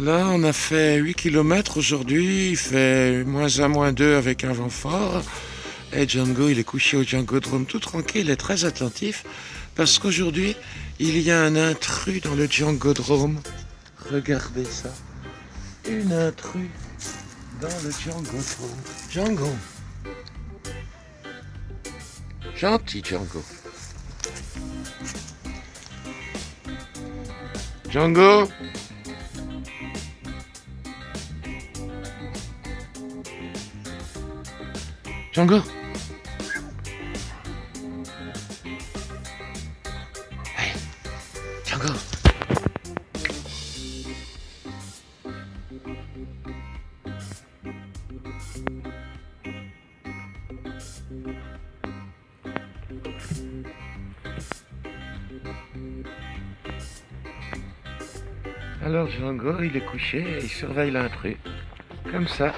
Là, on a fait 8 km aujourd'hui. Il fait moins 1, moins 2 avec un vent fort. Et Django, il est couché au Django Drome tout tranquille et très attentif. Parce qu'aujourd'hui, il y a un intrus dans le Django Drome. Regardez ça. Une intrus dans le Django Drome. Django. Gentil Django. Django Django Django Alors Django, il est couché et il surveille l'intrus. Comme ça.